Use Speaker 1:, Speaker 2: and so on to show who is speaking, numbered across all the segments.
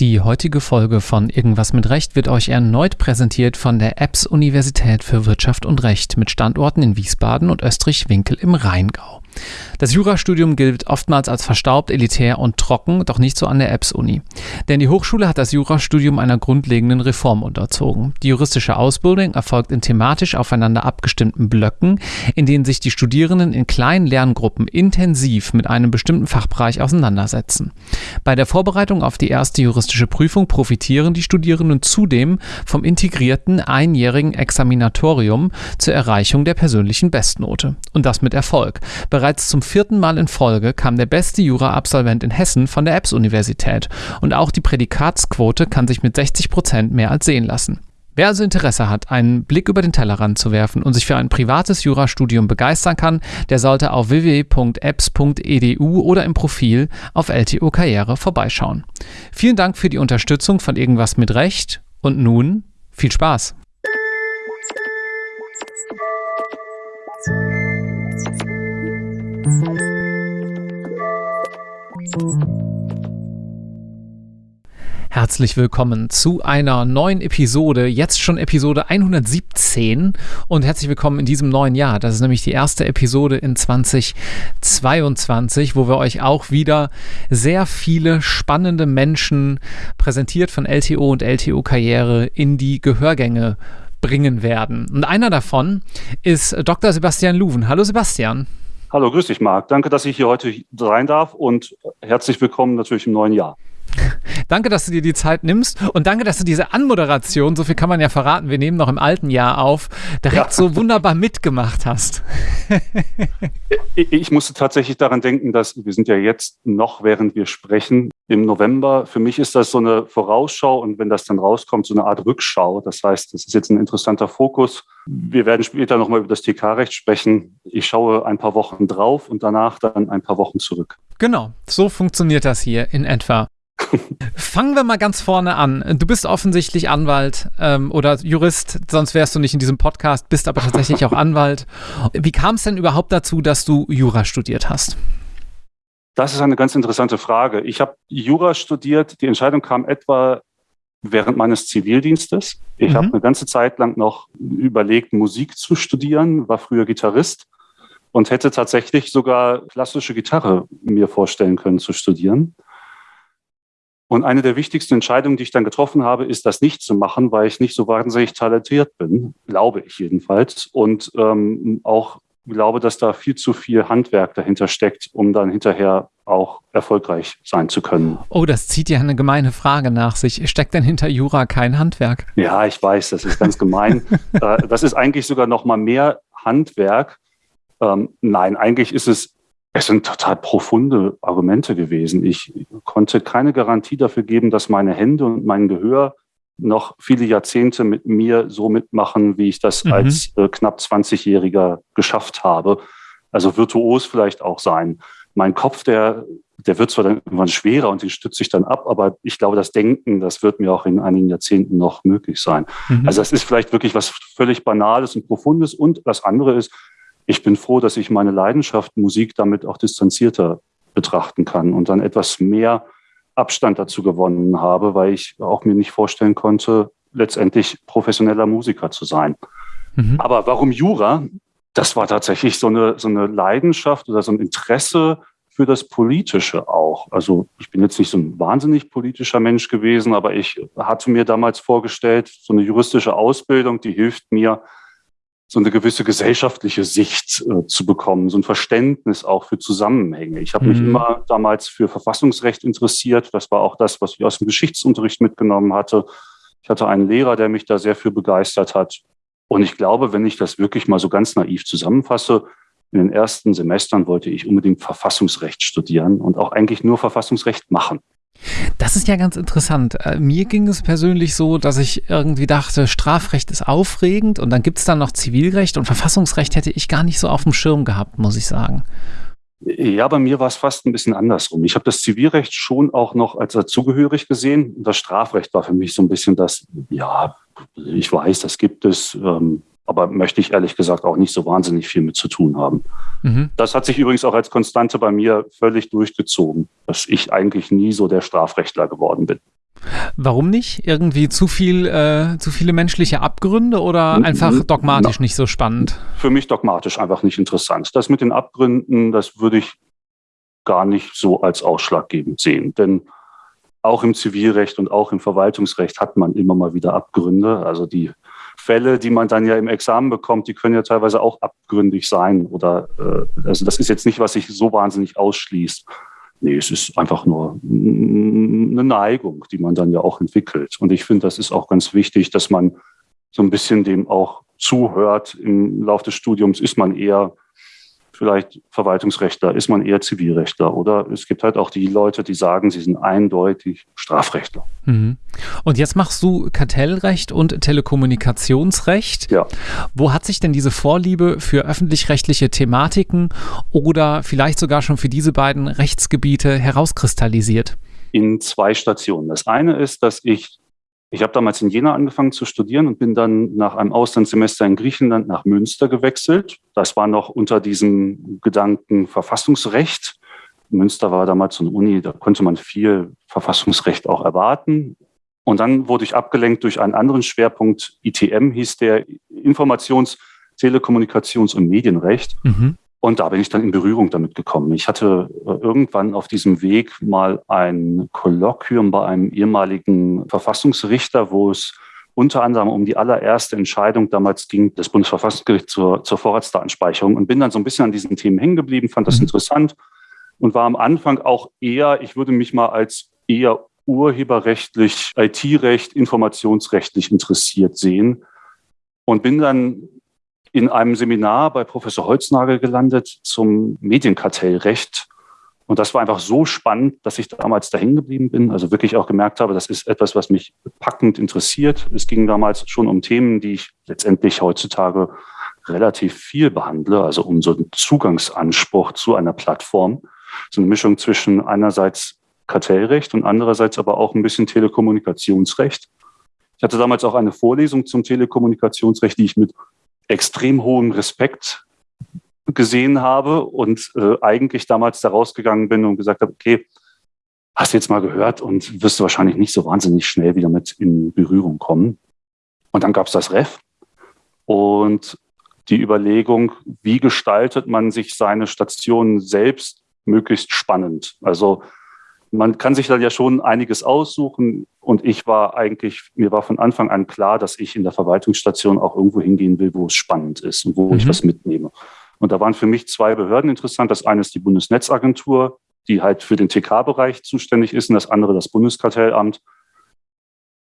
Speaker 1: Die heutige Folge von Irgendwas mit Recht wird euch erneut präsentiert von der EBS Universität für Wirtschaft und Recht mit Standorten in Wiesbaden und Österreich-Winkel im Rheingau. Das Jurastudium gilt oftmals als verstaubt, elitär und trocken, doch nicht so an der EBS-Uni. Denn die Hochschule hat das Jurastudium einer grundlegenden Reform unterzogen. Die juristische Ausbildung erfolgt in thematisch aufeinander abgestimmten Blöcken, in denen sich die Studierenden in kleinen Lerngruppen intensiv mit einem bestimmten Fachbereich auseinandersetzen. Bei der Vorbereitung auf die erste juristische Prüfung profitieren die Studierenden zudem vom integrierten einjährigen Examinatorium zur Erreichung der persönlichen Bestnote. Und das mit Erfolg. Bereits zum vierten Mal in Folge kam der beste Jura-Absolvent in Hessen von der EBS-Universität und auch die Prädikatsquote kann sich mit 60 Prozent mehr als sehen lassen. Wer also Interesse hat, einen Blick über den Tellerrand zu werfen und sich für ein privates Jurastudium begeistern kann, der sollte auf www.apps.edu oder im Profil auf LTO Karriere vorbeischauen. Vielen Dank für die Unterstützung von Irgendwas mit Recht und nun viel Spaß! Herzlich willkommen zu einer neuen Episode, jetzt schon Episode 117 und herzlich willkommen in diesem neuen Jahr. Das ist nämlich die erste Episode in 2022, wo wir euch auch wieder sehr viele spannende Menschen präsentiert von LTO und LTO Karriere in die Gehörgänge bringen werden. Und einer davon ist Dr. Sebastian Luven. Hallo Sebastian.
Speaker 2: Hallo, grüß dich, Marc. Danke, dass ich hier heute rein darf und herzlich willkommen natürlich im neuen Jahr.
Speaker 1: Danke, dass du dir die Zeit nimmst und danke, dass du diese Anmoderation, so viel kann man ja verraten, wir nehmen noch im alten Jahr auf, direkt ja. so wunderbar mitgemacht hast.
Speaker 2: ich, ich musste tatsächlich daran denken, dass wir sind ja jetzt noch, während wir sprechen, im November. Für mich ist das so eine Vorausschau und wenn das dann rauskommt, so eine Art Rückschau. Das heißt, das ist jetzt ein interessanter Fokus. Wir werden später nochmal über das TK-Recht sprechen. Ich schaue ein paar Wochen drauf und danach dann ein paar Wochen zurück.
Speaker 1: Genau, so funktioniert das hier in etwa. Fangen wir mal ganz vorne an. Du bist offensichtlich Anwalt ähm, oder Jurist, sonst wärst du nicht in diesem Podcast, bist aber tatsächlich auch Anwalt. Wie kam es denn überhaupt dazu, dass du Jura studiert hast?
Speaker 2: Das ist eine ganz interessante Frage. Ich habe Jura studiert. Die Entscheidung kam etwa während meines Zivildienstes. Ich mhm. habe eine ganze Zeit lang noch überlegt, Musik zu studieren, war früher Gitarrist und hätte tatsächlich sogar klassische Gitarre mir vorstellen können zu studieren. Und eine der wichtigsten Entscheidungen, die ich dann getroffen habe, ist, das nicht zu machen, weil ich nicht so wahnsinnig talentiert bin, glaube ich jedenfalls. Und ähm, auch glaube, dass da viel zu viel Handwerk dahinter steckt, um dann hinterher auch erfolgreich sein zu können.
Speaker 1: Oh, das zieht ja eine gemeine Frage nach sich. Steckt denn hinter Jura kein Handwerk?
Speaker 2: Ja, ich weiß, das ist ganz gemein. Äh, das ist eigentlich sogar noch mal mehr Handwerk. Ähm, nein, eigentlich ist es es sind total profunde Argumente gewesen. Ich konnte keine Garantie dafür geben, dass meine Hände und mein Gehör noch viele Jahrzehnte mit mir so mitmachen, wie ich das mhm. als äh, knapp 20-Jähriger geschafft habe. Also virtuos vielleicht auch sein. Mein Kopf, der, der wird zwar dann irgendwann schwerer und den stütze ich dann ab, aber ich glaube, das Denken, das wird mir auch in einigen Jahrzehnten noch möglich sein. Mhm. Also das ist vielleicht wirklich was völlig Banales und Profundes. Und das andere ist, ich bin froh, dass ich meine Leidenschaft Musik damit auch distanzierter betrachten kann und dann etwas mehr Abstand dazu gewonnen habe, weil ich auch mir nicht vorstellen konnte, letztendlich professioneller Musiker zu sein. Mhm. Aber warum Jura? Das war tatsächlich so eine, so eine Leidenschaft oder so ein Interesse für das Politische auch. Also ich bin jetzt nicht so ein wahnsinnig politischer Mensch gewesen, aber ich hatte mir damals vorgestellt, so eine juristische Ausbildung, die hilft mir, so eine gewisse gesellschaftliche Sicht äh, zu bekommen, so ein Verständnis auch für Zusammenhänge. Ich habe mhm. mich immer damals für Verfassungsrecht interessiert. Das war auch das, was ich aus dem Geschichtsunterricht mitgenommen hatte. Ich hatte einen Lehrer, der mich da sehr für begeistert hat. Und ich glaube, wenn ich das wirklich mal so ganz naiv zusammenfasse, in den ersten Semestern wollte ich unbedingt Verfassungsrecht studieren und auch eigentlich nur Verfassungsrecht machen.
Speaker 1: Das ist ja ganz interessant. Äh, mir ging es persönlich so, dass ich irgendwie dachte, Strafrecht ist aufregend und dann gibt es dann noch Zivilrecht und Verfassungsrecht hätte ich gar nicht so auf dem Schirm gehabt, muss ich sagen.
Speaker 2: Ja, bei mir war es fast ein bisschen andersrum. Ich habe das Zivilrecht schon auch noch als dazugehörig gesehen. Das Strafrecht war für mich so ein bisschen das, ja, ich weiß, das gibt es. Ähm, aber möchte ich ehrlich gesagt auch nicht so wahnsinnig viel mit zu tun haben. Mhm. Das hat sich übrigens auch als Konstante bei mir völlig durchgezogen, dass ich eigentlich nie so der Strafrechtler geworden bin.
Speaker 1: Warum nicht? Irgendwie zu viel, äh, zu viele menschliche Abgründe oder einfach dogmatisch Na, nicht so spannend?
Speaker 2: Für mich dogmatisch einfach nicht interessant. Das mit den Abgründen, das würde ich gar nicht so als ausschlaggebend sehen. Denn auch im Zivilrecht und auch im Verwaltungsrecht hat man immer mal wieder Abgründe. Also die Fälle, die man dann ja im Examen bekommt, die können ja teilweise auch abgründig sein. Oder äh, also das ist jetzt nicht, was sich so wahnsinnig ausschließt. Nee, es ist einfach nur eine Neigung, die man dann ja auch entwickelt. Und ich finde, das ist auch ganz wichtig, dass man so ein bisschen dem auch zuhört. Im Laufe des Studiums ist man eher vielleicht Verwaltungsrechtler, ist man eher Zivilrechtler oder es gibt halt auch die Leute, die sagen, sie sind eindeutig Strafrechtler.
Speaker 1: Mhm. Und jetzt machst du Kartellrecht und Telekommunikationsrecht. Ja. Wo hat sich denn diese Vorliebe für öffentlich-rechtliche Thematiken oder vielleicht sogar schon für diese beiden Rechtsgebiete herauskristallisiert?
Speaker 2: In zwei Stationen. Das eine ist, dass ich ich habe damals in Jena angefangen zu studieren und bin dann nach einem Auslandssemester in Griechenland nach Münster gewechselt. Das war noch unter diesem Gedanken Verfassungsrecht. Münster war damals so eine Uni, da konnte man viel Verfassungsrecht auch erwarten. Und dann wurde ich abgelenkt durch einen anderen Schwerpunkt, ITM hieß der, Informations-, Telekommunikations- und Medienrecht. Mhm. Und da bin ich dann in Berührung damit gekommen. Ich hatte äh, irgendwann auf diesem Weg mal ein Kolloquium bei einem ehemaligen Verfassungsrichter, wo es unter anderem um die allererste Entscheidung damals ging des Bundesverfassungsgerichts zur, zur Vorratsdatenspeicherung und bin dann so ein bisschen an diesen Themen hängen geblieben, fand das mhm. interessant und war am Anfang auch eher, ich würde mich mal als eher urheberrechtlich, IT-Recht, informationsrechtlich interessiert sehen und bin dann in einem Seminar bei Professor Holznagel gelandet zum Medienkartellrecht. Und das war einfach so spannend, dass ich damals dahin geblieben bin. Also wirklich auch gemerkt habe, das ist etwas, was mich packend interessiert. Es ging damals schon um Themen, die ich letztendlich heutzutage relativ viel behandle, also um so einen Zugangsanspruch zu einer Plattform. So eine Mischung zwischen einerseits Kartellrecht und andererseits aber auch ein bisschen Telekommunikationsrecht. Ich hatte damals auch eine Vorlesung zum Telekommunikationsrecht, die ich mit extrem hohem Respekt gesehen habe und äh, eigentlich damals da rausgegangen bin und gesagt habe, okay, hast du jetzt mal gehört und wirst du wahrscheinlich nicht so wahnsinnig schnell wieder mit in Berührung kommen. Und dann gab es das Ref und die Überlegung, wie gestaltet man sich seine Station selbst möglichst spannend. Also man kann sich da ja schon einiges aussuchen. Und ich war eigentlich, mir war von Anfang an klar, dass ich in der Verwaltungsstation auch irgendwo hingehen will, wo es spannend ist und wo mhm. ich was mitnehme. Und da waren für mich zwei Behörden interessant. Das eine ist die Bundesnetzagentur, die halt für den TK-Bereich zuständig ist, und das andere das Bundeskartellamt.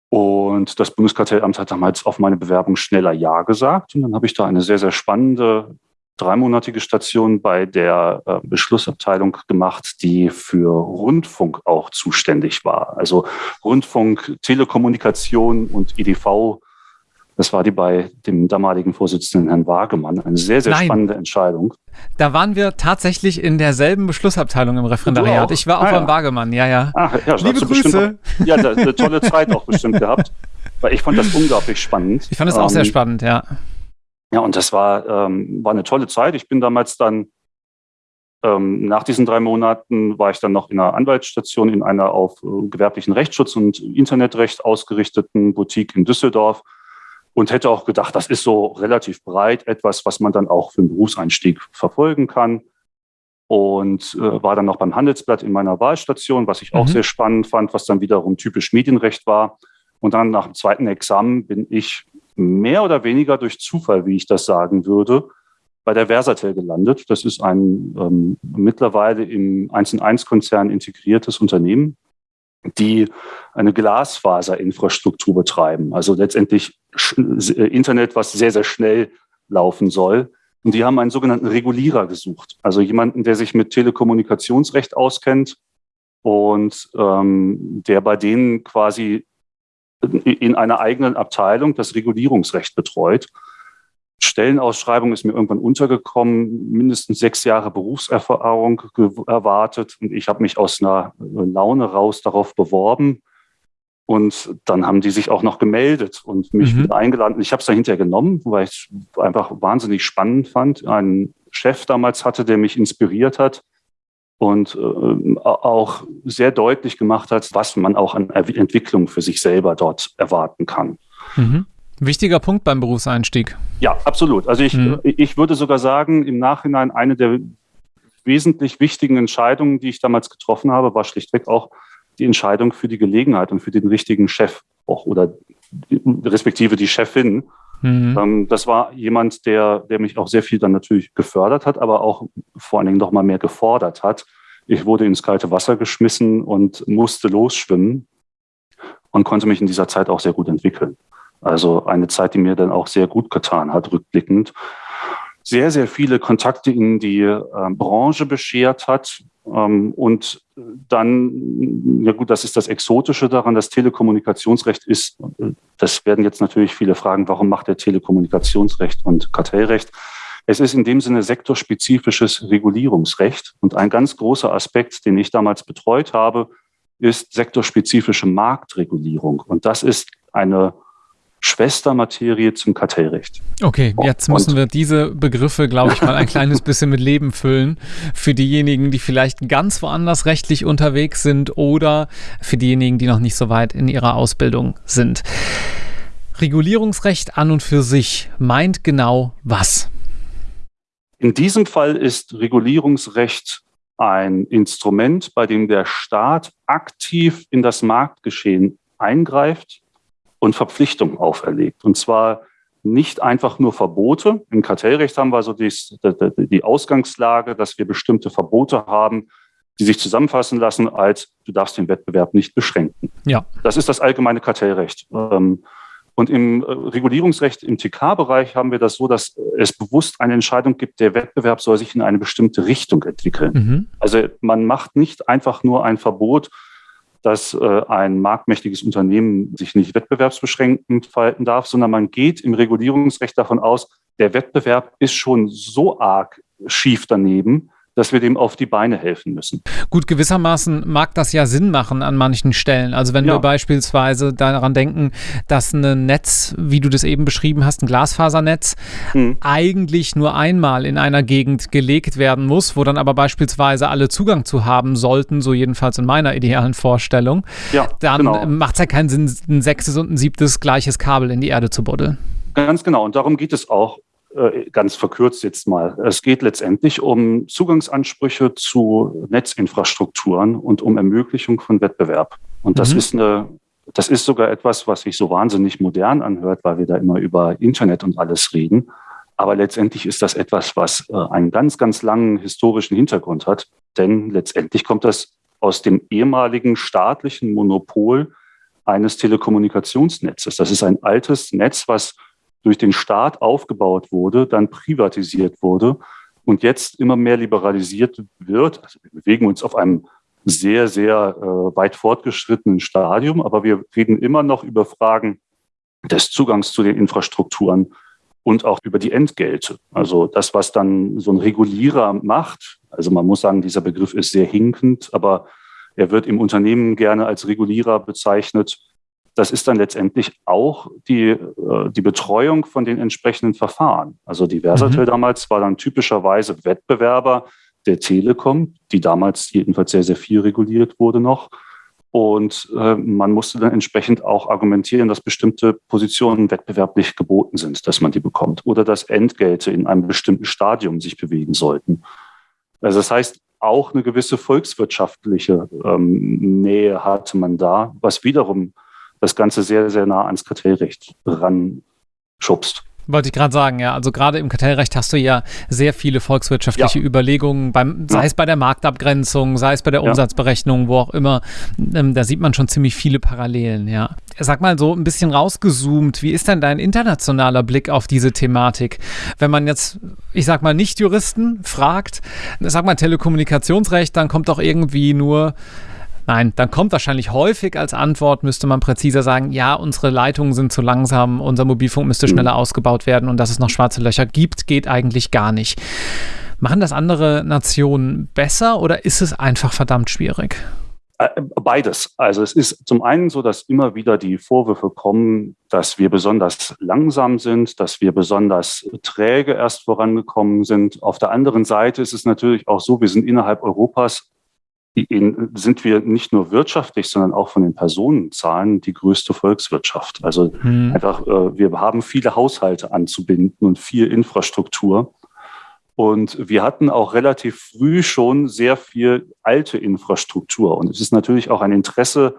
Speaker 2: Und das Bundeskartellamt hat damals auf meine Bewerbung schneller Ja gesagt. Und dann habe ich da eine sehr, sehr spannende dreimonatige Station bei der äh, Beschlussabteilung gemacht, die für Rundfunk auch zuständig war. Also Rundfunk, Telekommunikation und EDV. Das war die bei dem damaligen Vorsitzenden Herrn Wagemann. Eine sehr, sehr Nein. spannende Entscheidung.
Speaker 1: Da waren wir tatsächlich in derselben Beschlussabteilung im Referendariat. Ich war auch ah, beim ja. Wagemann, ja, ja. Ach, ja
Speaker 2: Liebe Grüße. Bestimmt, ja, eine tolle Zeit auch bestimmt gehabt. Weil ich fand das unglaublich spannend.
Speaker 1: Ich fand es auch ähm, sehr spannend, ja.
Speaker 2: Ja, und das war, ähm, war eine tolle Zeit. Ich bin damals dann, ähm, nach diesen drei Monaten, war ich dann noch in einer Anwaltsstation in einer auf äh, gewerblichen Rechtsschutz und Internetrecht ausgerichteten Boutique in Düsseldorf und hätte auch gedacht, das ist so relativ breit, etwas, was man dann auch für einen Berufseinstieg verfolgen kann. Und äh, war dann noch beim Handelsblatt in meiner Wahlstation, was ich mhm. auch sehr spannend fand, was dann wiederum typisch Medienrecht war. Und dann nach dem zweiten Examen bin ich mehr oder weniger durch Zufall, wie ich das sagen würde, bei der Versatel gelandet. Das ist ein ähm, mittlerweile im 1&1-Konzern integriertes Unternehmen, die eine Glasfaserinfrastruktur betreiben. Also letztendlich äh, Internet, was sehr, sehr schnell laufen soll. Und die haben einen sogenannten Regulierer gesucht. Also jemanden, der sich mit Telekommunikationsrecht auskennt und ähm, der bei denen quasi in einer eigenen Abteilung das Regulierungsrecht betreut. Stellenausschreibung ist mir irgendwann untergekommen, mindestens sechs Jahre Berufserfahrung erwartet und ich habe mich aus einer Laune raus darauf beworben. Und dann haben die sich auch noch gemeldet und mich mhm. wieder eingeladen. Ich habe es dann hinterher genommen, weil ich es einfach wahnsinnig spannend fand. Einen Chef damals hatte, der mich inspiriert hat, und äh, auch sehr deutlich gemacht hat, was man auch an Entwicklung für sich selber dort erwarten kann.
Speaker 1: Mhm. Wichtiger Punkt beim Berufseinstieg.
Speaker 2: Ja, absolut. Also ich, mhm. ich würde sogar sagen, im Nachhinein eine der wesentlich wichtigen Entscheidungen, die ich damals getroffen habe, war schlichtweg auch die Entscheidung für die Gelegenheit und für den richtigen Chef auch oder respektive die Chefin. Mhm. Ähm, das war jemand, der, der mich auch sehr viel dann natürlich gefördert hat, aber auch vor allen Dingen noch mal mehr gefordert hat. Ich wurde ins kalte Wasser geschmissen und musste losschwimmen und konnte mich in dieser Zeit auch sehr gut entwickeln. Also eine Zeit, die mir dann auch sehr gut getan hat, rückblickend. Sehr, sehr viele Kontakte in die äh, Branche beschert hat. Ähm, und dann, ja gut, das ist das Exotische daran, das Telekommunikationsrecht ist, das werden jetzt natürlich viele fragen, warum macht der Telekommunikationsrecht und Kartellrecht? Es ist in dem Sinne sektorspezifisches Regulierungsrecht. Und ein ganz großer Aspekt, den ich damals betreut habe, ist sektorspezifische Marktregulierung. Und das ist eine Schwestermaterie zum Kartellrecht.
Speaker 1: Okay, jetzt müssen und wir diese Begriffe, glaube ich, mal ein kleines bisschen mit Leben füllen. Für diejenigen, die vielleicht ganz woanders rechtlich unterwegs sind oder für diejenigen, die noch nicht so weit in ihrer Ausbildung sind. Regulierungsrecht an und für sich meint genau was?
Speaker 2: In diesem Fall ist Regulierungsrecht ein Instrument, bei dem der Staat aktiv in das Marktgeschehen eingreift und Verpflichtungen auferlegt. Und zwar nicht einfach nur Verbote. Im Kartellrecht haben wir so die, die Ausgangslage, dass wir bestimmte Verbote haben, die sich zusammenfassen lassen als du darfst den Wettbewerb nicht beschränken. Ja. Das ist das allgemeine Kartellrecht. Ähm, und im äh, Regulierungsrecht im TK-Bereich haben wir das so, dass es bewusst eine Entscheidung gibt, der Wettbewerb soll sich in eine bestimmte Richtung entwickeln. Mhm. Also man macht nicht einfach nur ein Verbot, dass äh, ein marktmächtiges Unternehmen sich nicht wettbewerbsbeschränkend verhalten darf, sondern man geht im Regulierungsrecht davon aus, der Wettbewerb ist schon so arg schief daneben, dass wir dem auf die Beine helfen müssen.
Speaker 1: Gut, gewissermaßen mag das ja Sinn machen an manchen Stellen. Also wenn ja. wir beispielsweise daran denken, dass ein Netz, wie du das eben beschrieben hast, ein Glasfasernetz, hm. eigentlich nur einmal in einer Gegend gelegt werden muss, wo dann aber beispielsweise alle Zugang zu haben sollten, so jedenfalls in meiner idealen Vorstellung, ja, dann genau. macht es ja keinen Sinn, ein sechstes und ein siebtes gleiches Kabel in die Erde zu buddeln.
Speaker 2: Ganz genau. Und darum geht es auch ganz verkürzt jetzt mal. Es geht letztendlich um Zugangsansprüche zu Netzinfrastrukturen und um Ermöglichung von Wettbewerb. Und das mhm. ist eine, das ist sogar etwas, was sich so wahnsinnig modern anhört, weil wir da immer über Internet und alles reden. Aber letztendlich ist das etwas, was äh, einen ganz, ganz langen historischen Hintergrund hat. Denn letztendlich kommt das aus dem ehemaligen staatlichen Monopol eines Telekommunikationsnetzes. Das ist ein altes Netz, was durch den Staat aufgebaut wurde, dann privatisiert wurde und jetzt immer mehr liberalisiert wird. Also wir bewegen uns auf einem sehr, sehr äh, weit fortgeschrittenen Stadium, aber wir reden immer noch über Fragen des Zugangs zu den Infrastrukturen und auch über die Entgelte. Also das, was dann so ein Regulierer macht. Also man muss sagen, dieser Begriff ist sehr hinkend, aber er wird im Unternehmen gerne als Regulierer bezeichnet das ist dann letztendlich auch die, äh, die Betreuung von den entsprechenden Verfahren. Also die Versatel mhm. damals war dann typischerweise Wettbewerber der Telekom, die damals jedenfalls sehr, sehr viel reguliert wurde noch. Und äh, man musste dann entsprechend auch argumentieren, dass bestimmte Positionen wettbewerblich geboten sind, dass man die bekommt. Oder dass Entgelte in einem bestimmten Stadium sich bewegen sollten. Also das heißt, auch eine gewisse volkswirtschaftliche ähm, Nähe hatte man da, was wiederum das Ganze sehr, sehr nah ans Kartellrecht ranschubst.
Speaker 1: Wollte ich gerade sagen, ja. Also gerade im Kartellrecht hast du ja sehr viele volkswirtschaftliche ja. Überlegungen, beim, sei ja. es bei der Marktabgrenzung, sei es bei der Umsatzberechnung, wo auch immer. Ähm, da sieht man schon ziemlich viele Parallelen, ja. Sag mal so ein bisschen rausgezoomt, wie ist denn dein internationaler Blick auf diese Thematik? Wenn man jetzt, ich sag mal, nicht Juristen fragt, sag mal Telekommunikationsrecht, dann kommt doch irgendwie nur Nein, dann kommt wahrscheinlich häufig als Antwort, müsste man präziser sagen, ja, unsere Leitungen sind zu langsam, unser Mobilfunk müsste schneller mhm. ausgebaut werden und dass es noch schwarze Löcher gibt, geht eigentlich gar nicht. Machen das andere Nationen besser oder ist es einfach verdammt schwierig?
Speaker 2: Äh, beides. Also es ist zum einen so, dass immer wieder die Vorwürfe kommen, dass wir besonders langsam sind, dass wir besonders träge erst vorangekommen sind. Auf der anderen Seite ist es natürlich auch so, wir sind innerhalb Europas, sind wir nicht nur wirtschaftlich, sondern auch von den Personenzahlen die größte Volkswirtschaft. Also hm. einfach, äh, wir haben viele Haushalte anzubinden und viel Infrastruktur. Und wir hatten auch relativ früh schon sehr viel alte Infrastruktur. Und es ist natürlich auch ein Interesse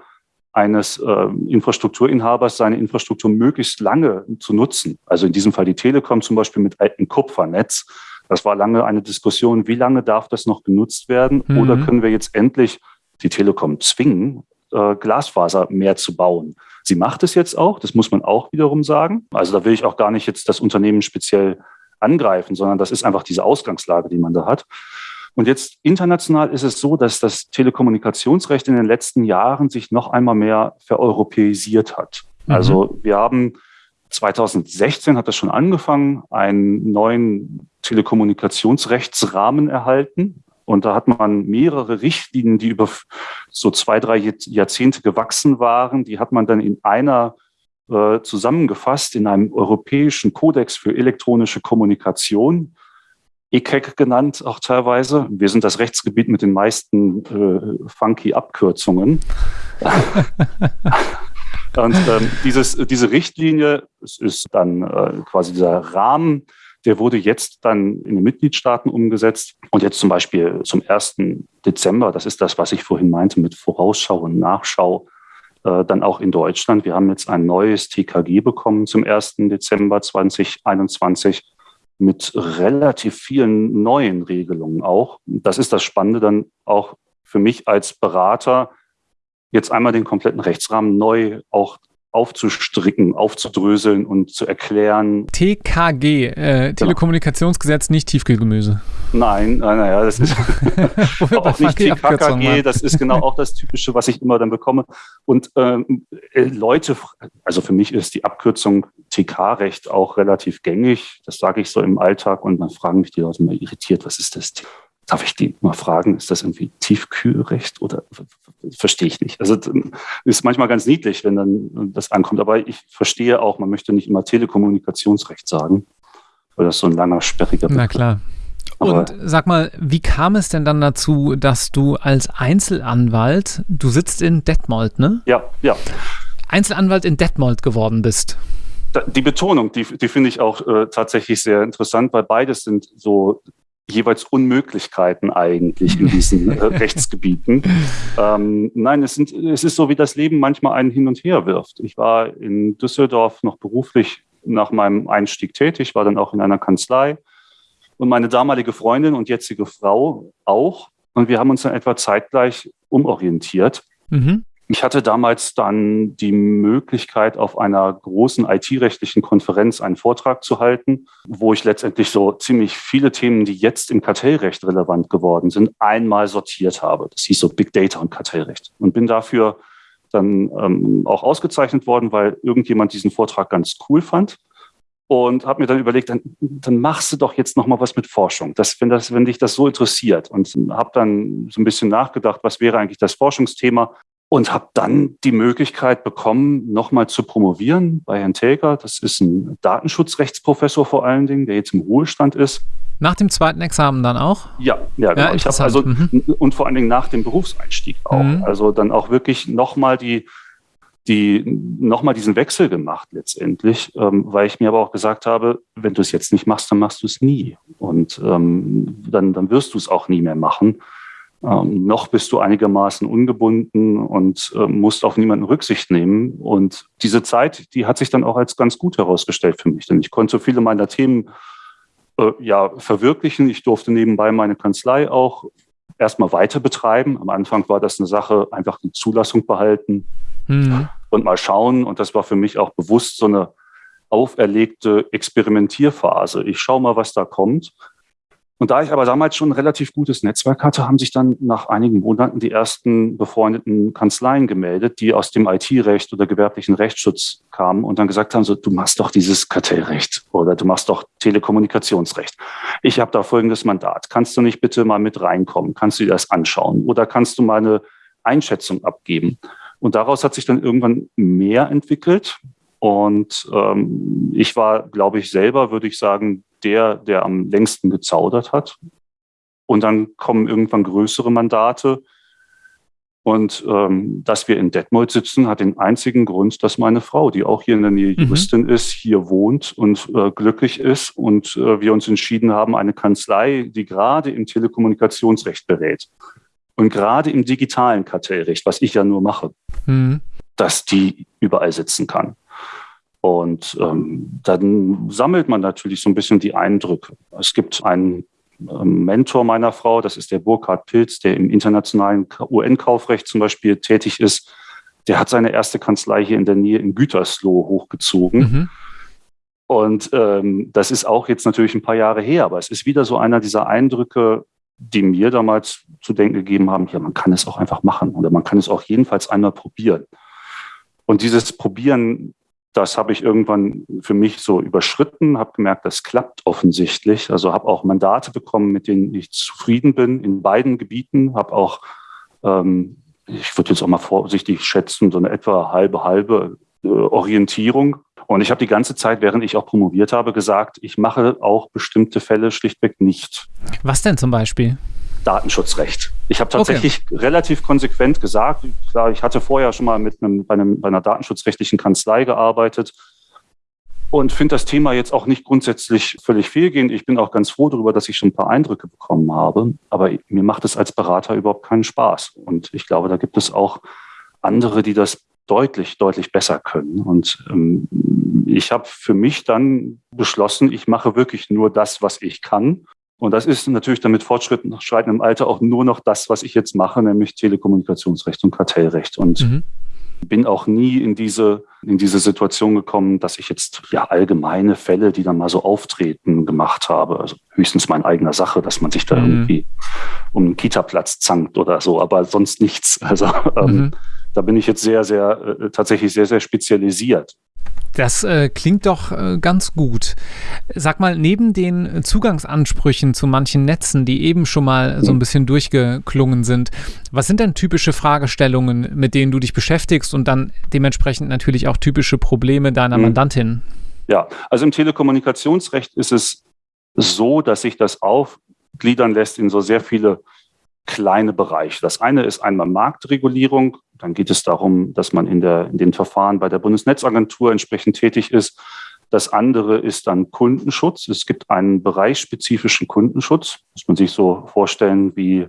Speaker 2: eines äh, Infrastrukturinhabers, seine Infrastruktur möglichst lange zu nutzen. Also in diesem Fall die Telekom zum Beispiel mit altem Kupfernetz. Das war lange eine Diskussion, wie lange darf das noch genutzt werden? Mhm. Oder können wir jetzt endlich die Telekom zwingen, äh, Glasfaser mehr zu bauen? Sie macht es jetzt auch, das muss man auch wiederum sagen. Also da will ich auch gar nicht jetzt das Unternehmen speziell angreifen, sondern das ist einfach diese Ausgangslage, die man da hat. Und jetzt international ist es so, dass das Telekommunikationsrecht in den letzten Jahren sich noch einmal mehr vereuropäisiert hat. Mhm. Also wir haben 2016 hat das schon angefangen, einen neuen Telekommunikationsrechtsrahmen erhalten. Und da hat man mehrere Richtlinien, die über so zwei, drei Jahrzehnte gewachsen waren, die hat man dann in einer äh, zusammengefasst in einem europäischen Kodex für elektronische Kommunikation, ECEC genannt auch teilweise. Wir sind das Rechtsgebiet mit den meisten äh, funky Abkürzungen. Und ähm, dieses, diese Richtlinie ist dann äh, quasi dieser Rahmen, der wurde jetzt dann in den Mitgliedstaaten umgesetzt. Und jetzt zum Beispiel zum 1. Dezember, das ist das, was ich vorhin meinte mit Vorausschau und Nachschau, äh, dann auch in Deutschland. Wir haben jetzt ein neues TKG bekommen zum 1. Dezember 2021 mit relativ vielen neuen Regelungen auch. Das ist das Spannende dann auch für mich als Berater, jetzt einmal den kompletten Rechtsrahmen neu auch aufzustricken, aufzudröseln und zu erklären.
Speaker 1: TKG, äh, genau. Telekommunikationsgesetz, nicht Tiefkühlgemüse.
Speaker 2: Nein, naja, das ist auch nicht TKKG, das ist genau auch das Typische, was ich immer dann bekomme. Und ähm, äh, Leute, also für mich ist die Abkürzung TK-Recht auch relativ gängig, das sage ich so im Alltag und dann fragen mich die Leute immer irritiert, was ist das? Darf ich die mal fragen, ist das irgendwie Tiefkühlrecht oder verstehe ich nicht? Also ist manchmal ganz niedlich, wenn dann das ankommt, aber ich verstehe auch, man möchte nicht immer Telekommunikationsrecht sagen, weil das so ein langer, sperriger
Speaker 1: Begriff. Na klar. Und sag mal, wie kam es denn dann dazu, dass du als Einzelanwalt, du sitzt in Detmold, ne?
Speaker 2: Ja, ja.
Speaker 1: Einzelanwalt in Detmold geworden bist?
Speaker 2: Die Betonung, die, die finde ich auch äh, tatsächlich sehr interessant, weil beides sind so jeweils Unmöglichkeiten eigentlich in diesen äh, Rechtsgebieten. Ähm, nein, es, sind, es ist so, wie das Leben manchmal einen hin und her wirft. Ich war in Düsseldorf noch beruflich nach meinem Einstieg tätig, war dann auch in einer Kanzlei und meine damalige Freundin und jetzige Frau auch. Und wir haben uns dann etwa zeitgleich umorientiert. Mhm. Ich hatte damals dann die Möglichkeit, auf einer großen IT-rechtlichen Konferenz einen Vortrag zu halten, wo ich letztendlich so ziemlich viele Themen, die jetzt im Kartellrecht relevant geworden sind, einmal sortiert habe. Das hieß so Big Data und Kartellrecht. Und bin dafür dann ähm, auch ausgezeichnet worden, weil irgendjemand diesen Vortrag ganz cool fand und habe mir dann überlegt, dann, dann machst du doch jetzt noch mal was mit Forschung, das, wenn, das, wenn dich das so interessiert. Und habe dann so ein bisschen nachgedacht, was wäre eigentlich das Forschungsthema und habe dann die Möglichkeit bekommen, nochmal zu promovieren bei Herrn Telker. Das ist ein Datenschutzrechtsprofessor vor allen Dingen, der jetzt im Ruhestand ist.
Speaker 1: Nach dem zweiten Examen dann auch?
Speaker 2: Ja, ja, genau. Ja, ich habe also mhm. und vor allen Dingen nach dem Berufseinstieg auch. Mhm. Also dann auch wirklich nochmal die, die nochmal diesen Wechsel gemacht letztendlich, ähm, weil ich mir aber auch gesagt habe, wenn du es jetzt nicht machst, dann machst du es nie. Und ähm, dann, dann wirst du es auch nie mehr machen. Ähm, noch bist du einigermaßen ungebunden und äh, musst auf niemanden Rücksicht nehmen. Und diese Zeit, die hat sich dann auch als ganz gut herausgestellt für mich, denn ich konnte viele meiner Themen äh, ja verwirklichen. Ich durfte nebenbei meine Kanzlei auch erstmal weiter betreiben. Am Anfang war das eine Sache, einfach die Zulassung behalten mhm. und mal schauen. Und das war für mich auch bewusst so eine auferlegte Experimentierphase. Ich schaue mal, was da kommt. Und da ich aber damals schon ein relativ gutes Netzwerk hatte, haben sich dann nach einigen Monaten die ersten befreundeten Kanzleien gemeldet, die aus dem IT-Recht oder gewerblichen Rechtsschutz kamen und dann gesagt haben, so, du machst doch dieses Kartellrecht oder du machst doch Telekommunikationsrecht. Ich habe da folgendes Mandat. Kannst du nicht bitte mal mit reinkommen? Kannst du dir das anschauen? Oder kannst du mal eine Einschätzung abgeben. Und daraus hat sich dann irgendwann mehr entwickelt. Und ähm, ich war, glaube ich, selber, würde ich sagen, der, der am längsten gezaudert hat. Und dann kommen irgendwann größere Mandate. Und ähm, dass wir in Detmold sitzen, hat den einzigen Grund, dass meine Frau, die auch hier in der Nähe mhm. Juristin mhm. ist, hier wohnt und äh, glücklich ist. Und äh, wir uns entschieden haben, eine Kanzlei, die gerade im Telekommunikationsrecht berät und gerade im digitalen Kartellrecht, was ich ja nur mache, mhm. dass die überall sitzen kann. Und ähm, dann sammelt man natürlich so ein bisschen die Eindrücke. Es gibt einen ähm, Mentor meiner Frau, das ist der Burkhard Pilz, der im internationalen UN-Kaufrecht zum Beispiel tätig ist. Der hat seine erste Kanzlei hier in der Nähe in Gütersloh hochgezogen. Mhm. Und ähm, das ist auch jetzt natürlich ein paar Jahre her, aber es ist wieder so einer dieser Eindrücke, die mir damals zu denken gegeben haben, ja, man kann es auch einfach machen oder man kann es auch jedenfalls einmal probieren. Und dieses Probieren das habe ich irgendwann für mich so überschritten, habe gemerkt, das klappt offensichtlich. Also habe auch Mandate bekommen, mit denen ich zufrieden bin in beiden Gebieten. Habe auch, ähm, ich würde jetzt auch mal vorsichtig schätzen, so eine etwa halbe, halbe äh, Orientierung. Und ich habe die ganze Zeit, während ich auch promoviert habe, gesagt, ich mache auch bestimmte Fälle schlichtweg nicht.
Speaker 1: Was denn zum Beispiel?
Speaker 2: Datenschutzrecht. Ich habe tatsächlich okay. relativ konsequent gesagt, klar, ich hatte vorher schon mal mit einem, bei, einem, bei einer datenschutzrechtlichen Kanzlei gearbeitet und finde das Thema jetzt auch nicht grundsätzlich völlig fehlgehend. Ich bin auch ganz froh darüber, dass ich schon ein paar Eindrücke bekommen habe, aber mir macht es als Berater überhaupt keinen Spaß. Und ich glaube, da gibt es auch andere, die das deutlich, deutlich besser können. Und ähm, ich habe für mich dann beschlossen, ich mache wirklich nur das, was ich kann und das ist natürlich dann mit fortschreitendem Alter auch nur noch das, was ich jetzt mache, nämlich Telekommunikationsrecht und Kartellrecht. Und mhm. bin auch nie in diese, in diese Situation gekommen, dass ich jetzt ja allgemeine Fälle, die dann mal so auftreten, gemacht habe. Also höchstens meine eigener Sache, dass man sich da mhm. irgendwie um einen Kita-Platz zankt oder so, aber sonst nichts. Also ähm, mhm. Da bin ich jetzt sehr, sehr, äh, tatsächlich sehr, sehr spezialisiert.
Speaker 1: Das äh, klingt doch äh, ganz gut. Sag mal, neben den Zugangsansprüchen zu manchen Netzen, die eben schon mal so ein bisschen durchgeklungen sind, was sind denn typische Fragestellungen, mit denen du dich beschäftigst und dann dementsprechend natürlich auch typische Probleme deiner mhm. Mandantin?
Speaker 2: Ja, also im Telekommunikationsrecht ist es so, dass sich das aufgliedern lässt in so sehr viele kleine Bereiche. Das eine ist einmal Marktregulierung. Dann geht es darum, dass man in, der, in den Verfahren bei der Bundesnetzagentur entsprechend tätig ist. Das andere ist dann Kundenschutz. Es gibt einen bereichsspezifischen Kundenschutz. Muss man sich so vorstellen wie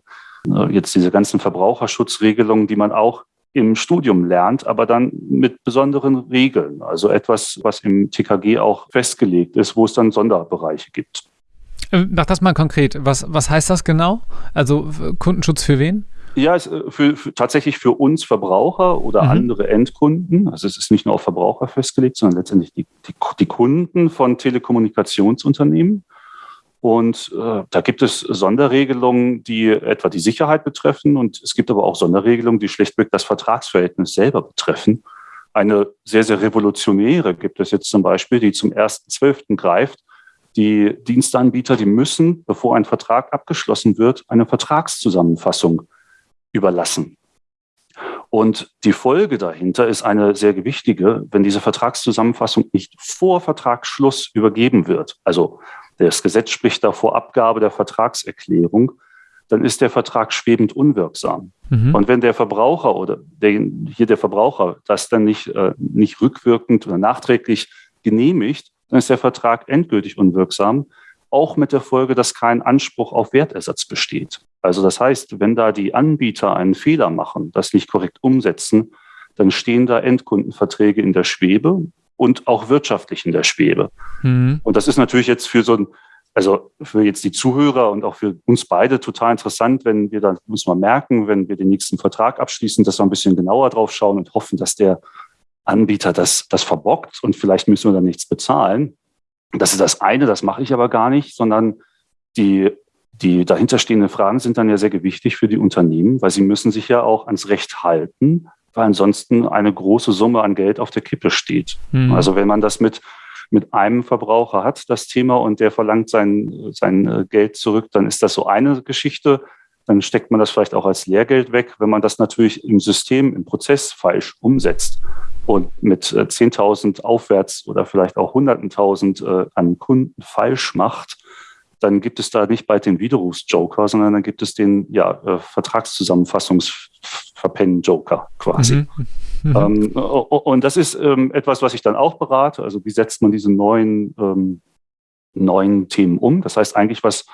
Speaker 2: äh, jetzt diese ganzen Verbraucherschutzregelungen, die man auch im Studium lernt, aber dann mit besonderen Regeln. Also etwas, was im TKG auch festgelegt ist, wo es dann Sonderbereiche gibt.
Speaker 1: Äh, mach das mal konkret. Was, was heißt das genau? Also Kundenschutz für wen?
Speaker 2: Ja, es, äh, für, für, tatsächlich für uns Verbraucher oder mhm. andere Endkunden. Also es ist nicht nur auf Verbraucher festgelegt, sondern letztendlich die, die, die Kunden von Telekommunikationsunternehmen. Und äh, da gibt es Sonderregelungen, die etwa die Sicherheit betreffen. Und es gibt aber auch Sonderregelungen, die schlichtweg das Vertragsverhältnis selber betreffen. Eine sehr, sehr revolutionäre gibt es jetzt zum Beispiel, die zum 1.12. greift die Dienstanbieter, die müssen, bevor ein Vertrag abgeschlossen wird, eine Vertragszusammenfassung überlassen. Und die Folge dahinter ist eine sehr gewichtige, wenn diese Vertragszusammenfassung nicht vor Vertragsschluss übergeben wird. Also das Gesetz spricht da vor Abgabe der Vertragserklärung, dann ist der Vertrag schwebend unwirksam. Mhm. Und wenn der Verbraucher oder der, hier der Verbraucher das dann nicht, äh, nicht rückwirkend oder nachträglich genehmigt, dann ist der Vertrag endgültig unwirksam, auch mit der Folge, dass kein Anspruch auf Wertersatz besteht. Also das heißt, wenn da die Anbieter einen Fehler machen, das nicht korrekt umsetzen, dann stehen da Endkundenverträge in der Schwebe und auch wirtschaftlich in der Schwebe. Mhm. Und das ist natürlich jetzt für so ein, also für jetzt die Zuhörer und auch für uns beide total interessant, wenn wir dann muss man merken, wenn wir den nächsten Vertrag abschließen, dass wir ein bisschen genauer drauf schauen und hoffen, dass der Anbieter das, das verbockt und vielleicht müssen wir dann nichts bezahlen. Das ist das eine, das mache ich aber gar nicht, sondern die, die dahinterstehenden Fragen sind dann ja sehr gewichtig für die Unternehmen, weil sie müssen sich ja auch ans Recht halten, weil ansonsten eine große Summe an Geld auf der Kippe steht. Mhm. Also wenn man das mit, mit einem Verbraucher hat, das Thema, und der verlangt sein, sein Geld zurück, dann ist das so eine Geschichte. dann steckt man das vielleicht auch als Lehrgeld weg. Wenn man das natürlich im System, im Prozess falsch umsetzt und mit 10.000 äh, aufwärts oder vielleicht auch Hunderten tausend äh, an Kunden falsch macht, dann gibt es da nicht bald den Widerrufsjoker, sondern dann gibt es den ja, äh, Vertragszusammenfassungsverpennen-Joker quasi. Mhm. Mhm. Ähm, und das ist ähm, etwas, was ich dann auch berate. Also wie setzt man diese neuen, ähm, neuen Themen um? Das heißt eigentlich was,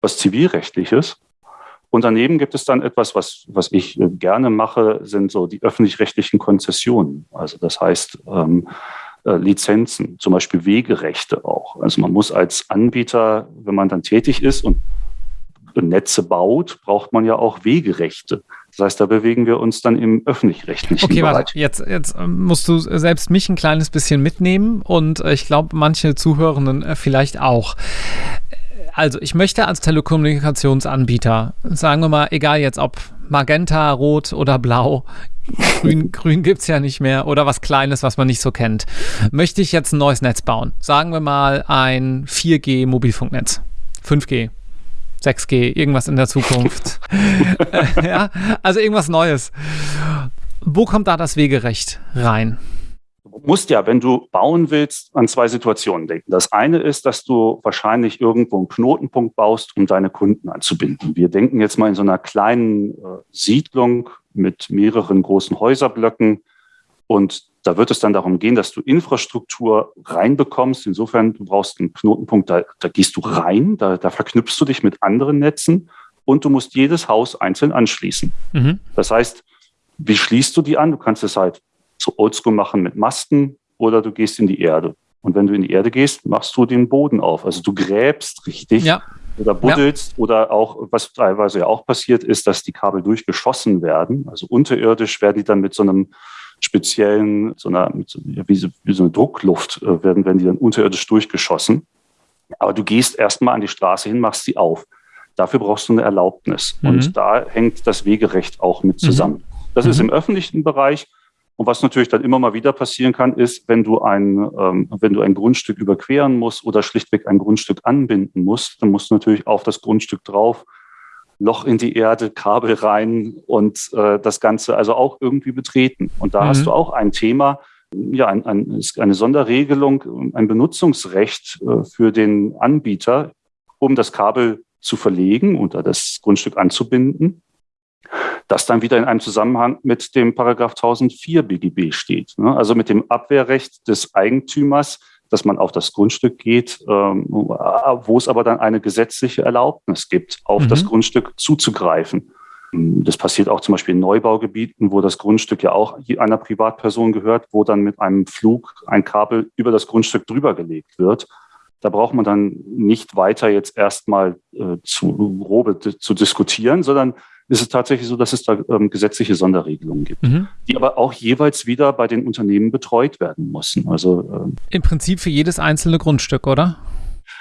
Speaker 2: was zivilrechtliches. Und daneben gibt es dann etwas, was, was ich äh, gerne mache, sind so die öffentlich-rechtlichen Konzessionen. Also das heißt, ähm, äh, Lizenzen, zum Beispiel Wegerechte auch. Also man muss als Anbieter, wenn man dann tätig ist und Netze baut, braucht man ja auch Wegerechte. Das heißt, da bewegen wir uns dann im öffentlich-rechtlichen
Speaker 1: okay, Bereich. Okay, warte, jetzt, jetzt ähm, musst du selbst mich ein kleines bisschen mitnehmen und äh, ich glaube, manche Zuhörenden vielleicht auch. Also, ich möchte als Telekommunikationsanbieter, sagen wir mal, egal jetzt ob Magenta, Rot oder Blau, Grün, grün gibt es ja nicht mehr oder was Kleines, was man nicht so kennt. Möchte ich jetzt ein neues Netz bauen? Sagen wir mal ein 4G-Mobilfunknetz. 5G. 6G, irgendwas in der Zukunft. ja, also irgendwas Neues. Wo kommt da das Wegerecht rein?
Speaker 2: Du musst ja, wenn du bauen willst, an zwei Situationen denken. Das eine ist, dass du wahrscheinlich irgendwo einen Knotenpunkt baust, um deine Kunden anzubinden. Wir denken jetzt mal in so einer kleinen äh, Siedlung mit mehreren großen Häuserblöcken. Und da wird es dann darum gehen, dass du Infrastruktur reinbekommst. Insofern, du brauchst einen Knotenpunkt, da, da gehst du rein, da, da, verknüpfst du dich mit anderen Netzen und du musst jedes Haus einzeln anschließen. Mhm. Das heißt, wie schließt du die an? Du kannst es halt so oldschool machen mit Masten oder du gehst in die Erde. Und wenn du in die Erde gehst, machst du den Boden auf. Also du gräbst richtig. Ja oder buddelst ja. oder auch, was teilweise ja auch passiert ist, dass die Kabel durchgeschossen werden. Also unterirdisch werden die dann mit so einem speziellen, so einer, so, wie, so, wie, so, eine Druckluft, äh, werden, werden die dann unterirdisch durchgeschossen. Aber du gehst erstmal an die Straße hin, machst sie auf. Dafür brauchst du eine Erlaubnis. Mhm. Und da hängt das Wegerecht auch mit zusammen. Mhm. Das ist mhm. im öffentlichen Bereich. Und was natürlich dann immer mal wieder passieren kann, ist, wenn du ein, ähm, wenn du ein Grundstück überqueren musst oder schlichtweg ein Grundstück anbinden musst, dann musst du natürlich auf das Grundstück drauf, Loch in die Erde, Kabel rein und äh, das Ganze also auch irgendwie betreten. Und da mhm. hast du auch ein Thema, ja, ein, ein, eine Sonderregelung, ein Benutzungsrecht äh, für den Anbieter, um das Kabel zu verlegen oder das Grundstück anzubinden das dann wieder in einem Zusammenhang mit dem Paragraph 1004 BGB steht. Ne? Also mit dem Abwehrrecht des Eigentümers, dass man auf das Grundstück geht, ähm, wo es aber dann eine gesetzliche Erlaubnis gibt, auf mhm. das Grundstück zuzugreifen. Das passiert auch zum Beispiel in Neubaugebieten, wo das Grundstück ja auch einer Privatperson gehört, wo dann mit einem Flug ein Kabel über das Grundstück drüber gelegt wird. Da braucht man dann nicht weiter jetzt erstmal äh, zu grobe zu diskutieren, sondern ist es tatsächlich so, dass es da ähm, gesetzliche Sonderregelungen gibt, mhm. die aber auch jeweils wieder bei den Unternehmen betreut werden müssen. Also
Speaker 1: ähm, im Prinzip für jedes einzelne Grundstück, oder?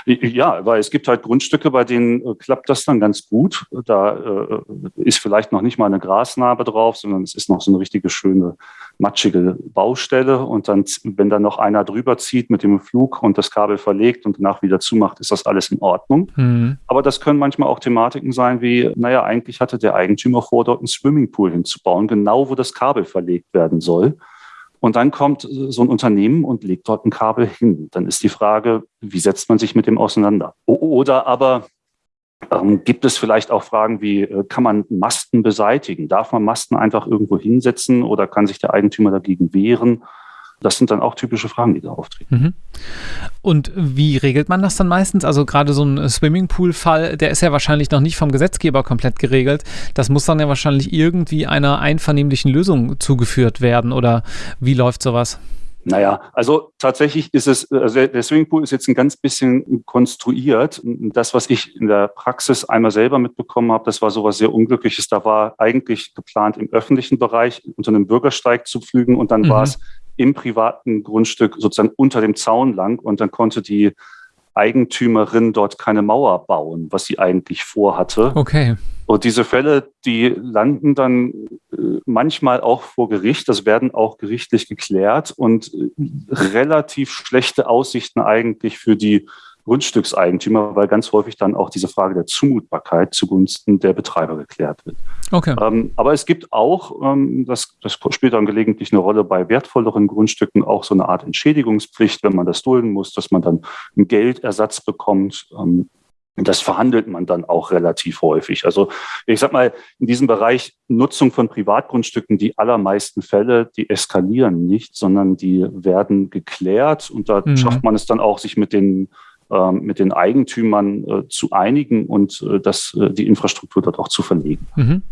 Speaker 2: Ja, weil es gibt halt Grundstücke, bei denen äh, klappt das dann ganz gut. Da äh, ist vielleicht noch nicht mal eine Grasnarbe drauf, sondern es ist noch so eine richtige schöne matschige Baustelle. Und dann, wenn dann noch einer drüber zieht mit dem Flug und das Kabel verlegt und danach wieder zumacht, ist das alles in Ordnung. Mhm. Aber das können manchmal auch Thematiken sein wie, naja, eigentlich hatte der Eigentümer vor, dort einen Swimmingpool hinzubauen, genau wo das Kabel verlegt werden soll. Und dann kommt so ein Unternehmen und legt dort ein Kabel hin. Dann ist die Frage, wie setzt man sich mit dem auseinander? Oder aber ähm, gibt es vielleicht auch Fragen wie, äh, kann man Masten beseitigen? Darf man Masten einfach irgendwo hinsetzen oder kann sich der Eigentümer dagegen wehren? Das sind dann auch typische Fragen, die da auftreten. Mhm.
Speaker 1: Und wie regelt man das dann meistens? Also gerade so ein Swimmingpool-Fall, der ist ja wahrscheinlich noch nicht vom Gesetzgeber komplett geregelt. Das muss dann ja wahrscheinlich irgendwie einer einvernehmlichen Lösung zugeführt werden. Oder wie läuft sowas?
Speaker 2: Naja, also tatsächlich ist es, also der Swimmingpool ist jetzt ein ganz bisschen konstruiert. Das, was ich in der Praxis einmal selber mitbekommen habe, das war sowas sehr Unglückliches. Da war eigentlich geplant, im öffentlichen Bereich unter einem Bürgersteig zu pflügen und dann mhm. war es im privaten Grundstück sozusagen unter dem Zaun lang und dann konnte die Eigentümerin dort keine Mauer bauen, was sie eigentlich vorhatte.
Speaker 1: Okay.
Speaker 2: Und diese Fälle, die landen dann äh, manchmal auch vor Gericht, das werden auch gerichtlich geklärt und äh, relativ schlechte Aussichten eigentlich für die Grundstückseigentümer, weil ganz häufig dann auch diese Frage der Zumutbarkeit zugunsten der Betreiber geklärt wird. Okay. Ähm, aber es gibt auch, ähm, das, das spielt dann gelegentlich eine Rolle bei wertvolleren Grundstücken, auch so eine Art Entschädigungspflicht, wenn man das dulden muss, dass man dann einen Geldersatz bekommt. Ähm, das verhandelt man dann auch relativ häufig. Also ich sag mal, in diesem Bereich Nutzung von Privatgrundstücken, die allermeisten Fälle, die eskalieren nicht, sondern die werden geklärt und da mhm. schafft man es dann auch, sich mit den mit den Eigentümern äh, zu einigen und äh, das, äh, die Infrastruktur dort auch zu verlegen. Mhm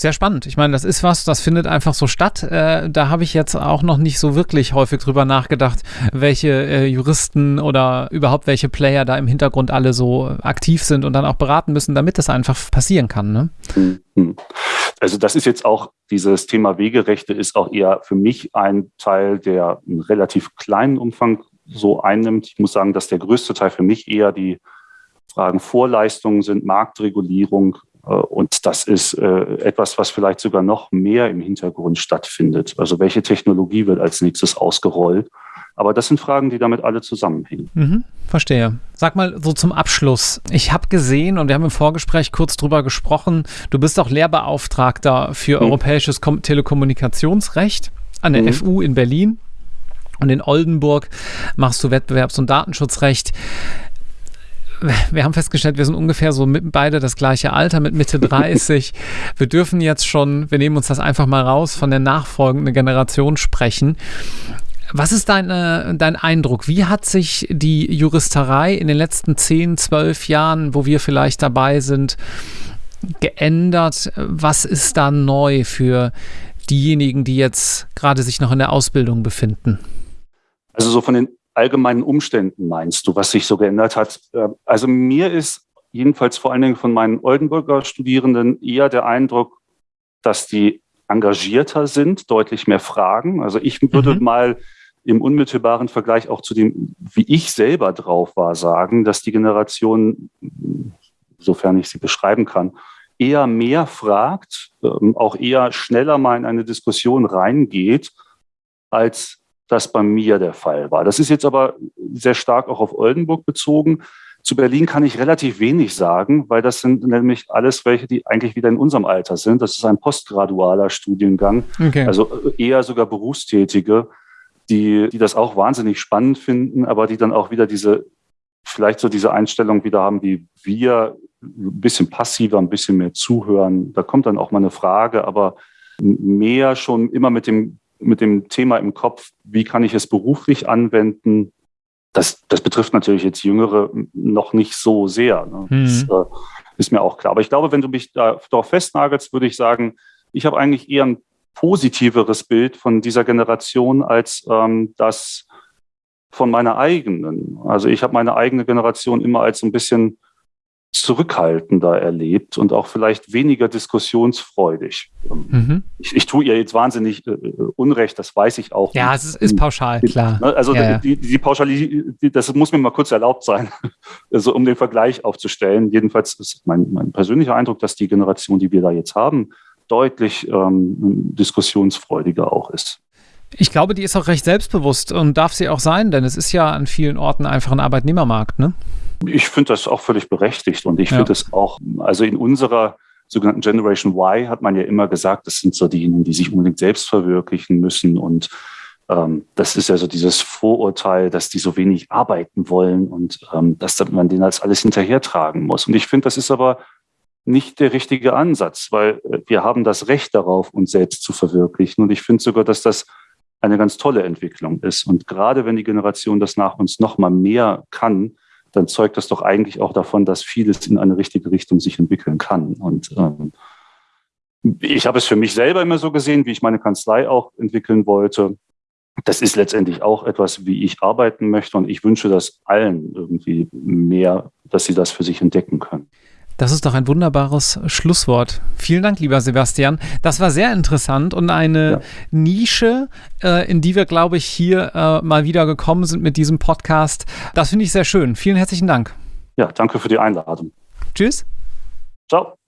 Speaker 1: sehr spannend. Ich meine, das ist was, das findet einfach so statt. Äh, da habe ich jetzt auch noch nicht so wirklich häufig drüber nachgedacht, welche äh, Juristen oder überhaupt welche Player da im Hintergrund alle so aktiv sind und dann auch beraten müssen, damit das einfach passieren kann. Ne? Mhm.
Speaker 2: Also das ist jetzt auch, dieses Thema Wegerechte ist auch eher für mich ein Teil, der einen relativ kleinen Umfang so einnimmt. Ich muss sagen, dass der größte Teil für mich eher die Fragen Vorleistungen sind, Marktregulierung, äh, und das ist äh, etwas, was vielleicht sogar noch mehr im Hintergrund stattfindet. Also welche Technologie wird als nächstes ausgerollt? Aber das sind Fragen, die damit alle zusammenhängen.
Speaker 1: Mhm, verstehe. Sag mal so zum Abschluss. Ich habe gesehen und wir haben im Vorgespräch kurz drüber gesprochen, du bist auch Lehrbeauftragter für mhm. europäisches Kom Telekommunikationsrecht an der mhm. FU in Berlin. Und in Oldenburg machst du Wettbewerbs- und Datenschutzrecht wir haben festgestellt, wir sind ungefähr so mit, beide das gleiche Alter, mit Mitte 30. wir dürfen jetzt schon, wir nehmen uns das einfach mal raus, von der nachfolgenden Generation sprechen. Was ist deine, dein Eindruck? Wie hat sich die Juristerei in den letzten 10, 12 Jahren, wo wir vielleicht dabei sind, geändert? Was ist da neu für diejenigen, die jetzt gerade sich noch in der Ausbildung befinden?
Speaker 2: Also so von den allgemeinen Umständen meinst du, was sich so geändert hat? Äh, also mir ist jedenfalls vor allen Dingen von meinen Oldenburger Studierenden eher der Eindruck, dass die engagierter sind, deutlich mehr fragen. Also ich würde mhm. mal im unmittelbaren Vergleich auch zu dem, wie ich selber drauf war, sagen, dass die Generation, sofern ich sie beschreiben kann, eher mehr fragt, ähm, auch eher schneller mal in eine Diskussion reingeht, als das bei mir der Fall war. Das ist jetzt aber sehr stark auch auf Oldenburg bezogen. Zu Berlin kann ich relativ wenig sagen, weil das sind nämlich alles welche, die eigentlich wieder in unserem Alter sind. Das ist ein postgradualer Studiengang, okay. also eher sogar Berufstätige, die, die das auch wahnsinnig spannend finden, aber die dann auch wieder diese, vielleicht so diese Einstellung wieder haben, wie wir, ein bisschen passiver, ein bisschen mehr zuhören. Da kommt dann auch mal eine Frage, aber mehr schon immer mit dem mit dem Thema im Kopf, wie kann ich es beruflich anwenden? Das, das betrifft natürlich jetzt Jüngere noch nicht so sehr. Ne? Mhm. Das äh, ist mir auch klar. Aber ich glaube, wenn du mich da, darauf festnagelst, würde ich sagen, ich habe eigentlich eher ein positiveres Bild von dieser Generation als ähm, das von meiner eigenen. Also ich habe meine eigene Generation immer als ein bisschen zurückhaltender erlebt und auch vielleicht weniger diskussionsfreudig. Mhm. Ich, ich tue ihr jetzt wahnsinnig äh, Unrecht, das weiß ich auch.
Speaker 1: Ja, es ist, ist pauschal, klar.
Speaker 2: Ne, also ja, die, die, die Pauschalität, das muss mir mal kurz erlaubt sein, also um den Vergleich aufzustellen. Jedenfalls ist mein, mein persönlicher Eindruck, dass die Generation, die wir da jetzt haben, deutlich ähm, diskussionsfreudiger auch ist.
Speaker 1: Ich glaube, die ist auch recht selbstbewusst und darf sie auch sein, denn es ist ja an vielen Orten einfach ein Arbeitnehmermarkt, ne?
Speaker 2: Ich finde das auch völlig berechtigt und ich ja. finde es auch, also in unserer sogenannten Generation Y hat man ja immer gesagt, das sind so diejenigen, die sich unbedingt selbst verwirklichen müssen und ähm, das ist ja so dieses Vorurteil, dass die so wenig arbeiten wollen und ähm, dass man denen als alles hinterhertragen muss. Und ich finde, das ist aber nicht der richtige Ansatz, weil äh, wir haben das Recht darauf, uns selbst zu verwirklichen. Und ich finde sogar, dass das eine ganz tolle Entwicklung ist. Und gerade wenn die Generation das nach uns noch mal mehr kann, dann zeugt das doch eigentlich auch davon, dass vieles in eine richtige Richtung sich entwickeln kann. Und ähm, ich habe es für mich selber immer so gesehen, wie ich meine Kanzlei auch entwickeln wollte. Das ist letztendlich auch etwas, wie ich arbeiten möchte. Und ich wünsche das allen irgendwie mehr, dass sie das für sich entdecken können.
Speaker 1: Das ist doch ein wunderbares Schlusswort. Vielen Dank, lieber Sebastian. Das war sehr interessant und eine ja. Nische, äh, in die wir, glaube ich, hier äh, mal wieder gekommen sind mit diesem Podcast. Das finde ich sehr schön. Vielen herzlichen Dank.
Speaker 2: Ja, danke für die Einladung.
Speaker 1: Tschüss.
Speaker 2: Ciao.